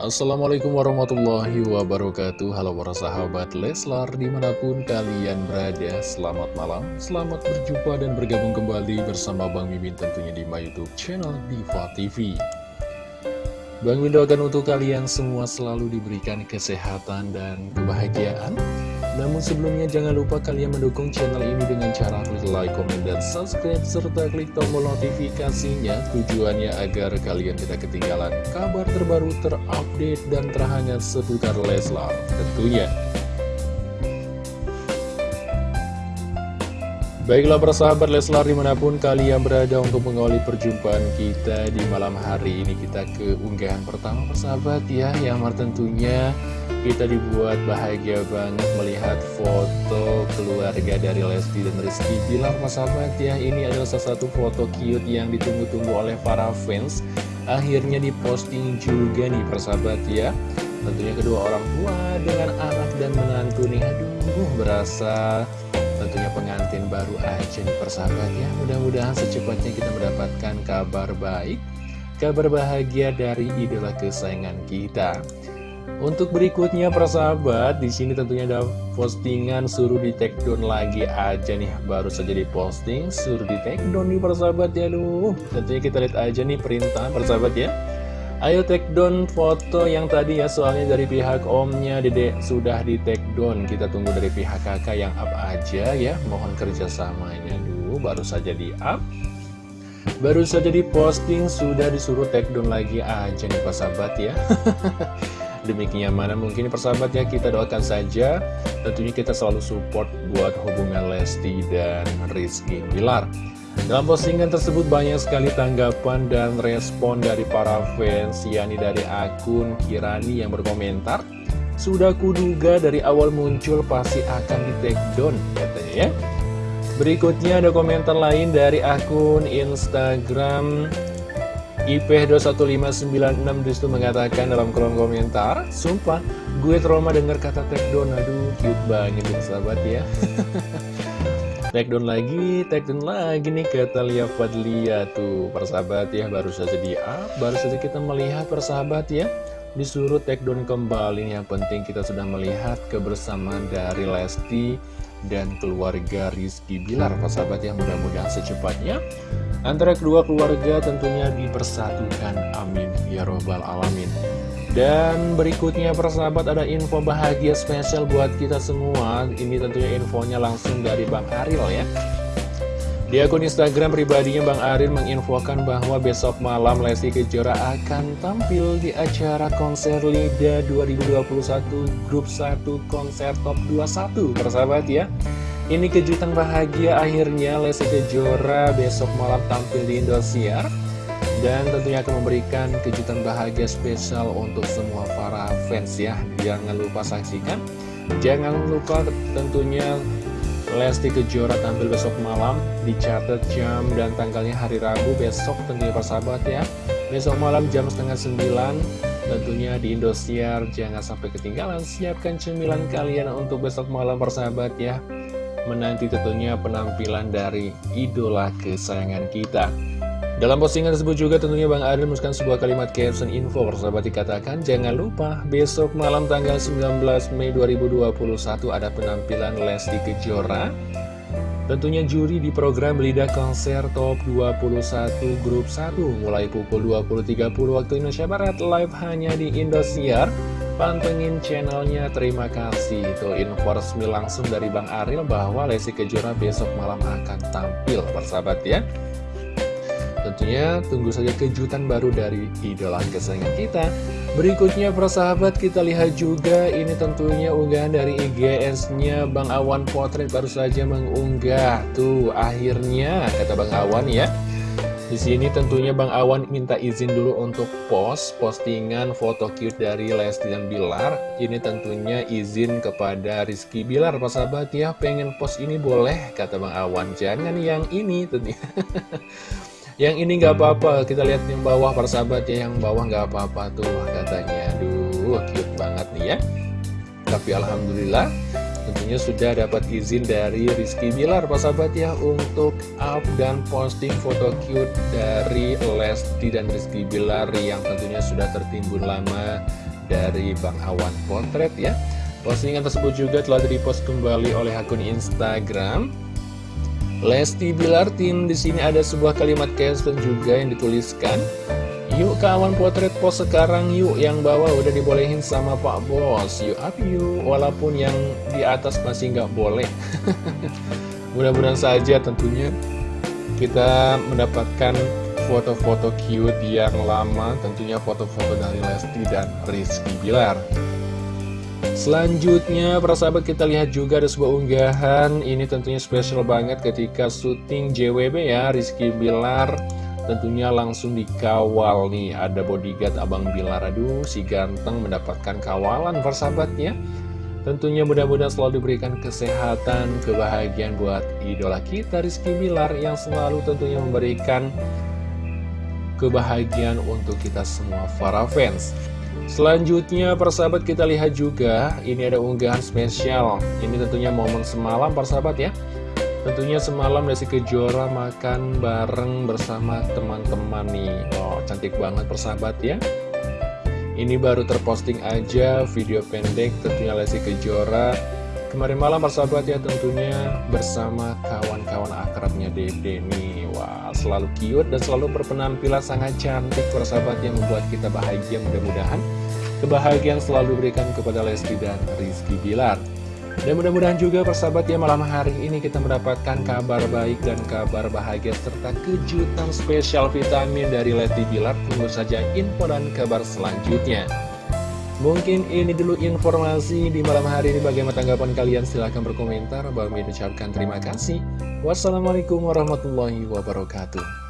Assalamualaikum warahmatullahi wabarakatuh. Halo para sahabat Leslar di mana pun kalian berada Selamat malam, selamat berjumpa dan bergabung kembali bersama Bang Mimin tentunya di my youtube channel Diva TV Bang Mimin doakan untuk kalian semua selalu diberikan kesehatan dan kebahagiaan namun sebelumnya jangan lupa kalian mendukung channel ini dengan cara klik like, komen, dan subscribe serta klik tombol notifikasinya tujuannya agar kalian tidak ketinggalan kabar terbaru terupdate dan terhangat seputar Leslar tentunya. Baiklah persahabat Leslar di mana pun kalian berada untuk mengawali perjumpaan kita di malam hari ini. Kita ke unggahan pertama persahabat ya. Yang tentunya kita dibuat bahagia banget melihat foto keluarga dari Lesti dan Rizky. Bilar persahabat ya Ini adalah salah satu foto cute yang ditunggu-tunggu oleh para fans. Akhirnya diposting juga nih persahabat ya. Tentunya kedua orang tua dengan anak dan menantu nih. Aduh berasa tentunya pengantin baru aja nih persahabat ya Mudah-mudahan secepatnya kita mendapatkan kabar baik Kabar bahagia dari idola kesayangan kita untuk berikutnya persahabat, di sini tentunya ada postingan suruh di take down lagi aja nih, baru saja diposting suruh di take down nih persahabat ya, lu. Tentunya kita lihat aja nih perintah persahabat ya. Ayo take down foto yang tadi ya soalnya dari pihak omnya dede sudah di take down. Kita tunggu dari pihak kakak yang up aja ya. Mohon kerjasamanya dulu baru saja di up. Baru saja di posting sudah disuruh take down lagi aja nih pak sahabat ya. Demi kenyamanan mungkin persahabat ya kita doakan saja. Tentunya kita selalu support buat hubungan Lesti dan Rizky Bilar dalam postingan tersebut banyak sekali tanggapan dan respon dari para fans, yakni dari akun Kirani yang berkomentar, Sudah kuduga dari awal muncul pasti akan di take down, katanya ya. Berikutnya ada komentar lain dari akun Instagram IP21596 di situ mengatakan dalam kolom komentar, Sumpah, gue trauma denger kata take down, aduh cute banget nih sahabat ya. Take down lagi, take down lagi nih kata Lia Fadlia. Tuh Persahabat ya, baru saja di up Baru saja kita melihat persahabat ya Disuruh take down kembali Yang penting kita sudah melihat kebersamaan dari Lesti Dan keluarga Rizky Bilar Persahabat ya, mudah-mudahan secepatnya Antara kedua keluarga tentunya dipersatukan. Amin. Ya Robbal Alamin dan berikutnya persahabat ada info bahagia spesial buat kita semua. Ini tentunya infonya langsung dari Bang Aril ya. Di akun Instagram pribadinya Bang Aril menginfokan bahwa besok malam Lesti Kejora akan tampil di acara konser LIDA 2021 Grup 1 Konser Top 21 Persahabat ya. Ini kejutan bahagia akhirnya Lesti Kejora besok malam tampil di Indosiar dan tentunya akan memberikan kejutan bahagia spesial untuk semua para fans ya. Jangan lupa saksikan. Jangan lupa tentunya Lesti Kejora tampil besok malam Dicatat jam dan tanggalnya hari Rabu besok tentunya persahabat ya. Besok malam jam setengah sembilan Tentunya di Indosiar. Jangan sampai ketinggalan Siapkan cemilan kalian untuk besok malam persahabat ya. Menanti tentunya penampilan dari idola kesayangan kita dalam postingan tersebut juga tentunya Bang Adil menuliskan sebuah kalimat caption info persahabat dikatakan Jangan lupa besok malam tanggal 19 Mei 2021 ada penampilan Lesti Kejora. Tentunya juri di program Lidah Konser Top 21 Grup 1 mulai pukul 20.30 waktu Indonesia Barat live hanya di Indosiar. Pantengin channelnya, terima kasih. Itu info resmi langsung dari Bang Aril bahwa Lesti Kejora besok malam akan tampil persahabat ya Tentunya tunggu saja kejutan baru dari idola kesayangan kita Berikutnya persahabat kita lihat juga ini tentunya unggahan dari IGS-nya Bang Awan Potret baru saja mengunggah Tuh akhirnya kata Bang Awan ya di sini tentunya Bang Awan minta izin dulu untuk post postingan foto cute dari Lesti dan Bilar. Ini tentunya izin kepada Rizky Bilar, Pak sahabat ya. Pengen post ini boleh, kata Bang Awan. Jangan yang ini tentunya. Yang ini nggak apa-apa, kita lihat yang bawah persahabat ya, yang bawah nggak apa-apa tuh katanya. Aduh, cute banget nih ya. Tapi Alhamdulillah, tentunya sudah dapat izin dari Rizky Bilar, persahabat ya, untuk up dan posting foto cute dari Lesti dan Rizky Bilar yang tentunya sudah tertimbun lama dari Bang Awan Potret ya Postingan tersebut juga telah direpost kembali oleh akun Instagram Lesti Bilar Tim di sini ada sebuah kalimat caption juga yang dituliskan. Yuk kawan potret pos sekarang yuk yang bawah udah dibolehin sama Pak Bos. Yuk up yuk walaupun yang di atas masih nggak boleh. Mudah-mudahan saja tentunya kita mendapatkan foto-foto cute yang lama Tentunya foto-foto dari Lesti dan Rizky Bilar Selanjutnya, para sahabat kita lihat juga ada sebuah unggahan. Ini tentunya spesial banget ketika syuting JWB ya Rizky Bilar. Tentunya langsung dikawal nih Ada bodyguard Abang Bilar. Aduh, si ganteng mendapatkan kawalan para sahabat ya. Tentunya mudah-mudahan selalu diberikan kesehatan, kebahagiaan buat idola kita Rizky Bilar Yang selalu tentunya memberikan kebahagiaan untuk kita semua para fans Selanjutnya persahabat kita lihat juga Ini ada unggahan spesial. Ini tentunya momen semalam persahabat ya. Tentunya semalam Lesti Kejora makan bareng bersama teman-teman nih. Oh cantik banget persahabat ya. Ini baru terposting aja video pendek tentunya Lesti Kejora. Kemarin malam persahabat ya tentunya bersama kawan-kawan akrabnya Dede nih selalu cute dan selalu berpenampilan sangat cantik persahabat yang membuat kita bahagia mudah-mudahan Kebahagiaan selalu diberikan kepada Lesti dan Rizky Bilar dan mudah-mudahan juga persahabat ya malam hari ini kita mendapatkan kabar baik dan kabar bahagia serta kejutan spesial vitamin dari Lesti Bilar. Tunggu saja info dan kabar selanjutnya. Mungkin ini dulu informasi di malam hari ini bagaimana tanggapan kalian silahkan berkomentar. Bang ucapkan terima kasih. Wassalamualaikum warahmatullahi wabarakatuh.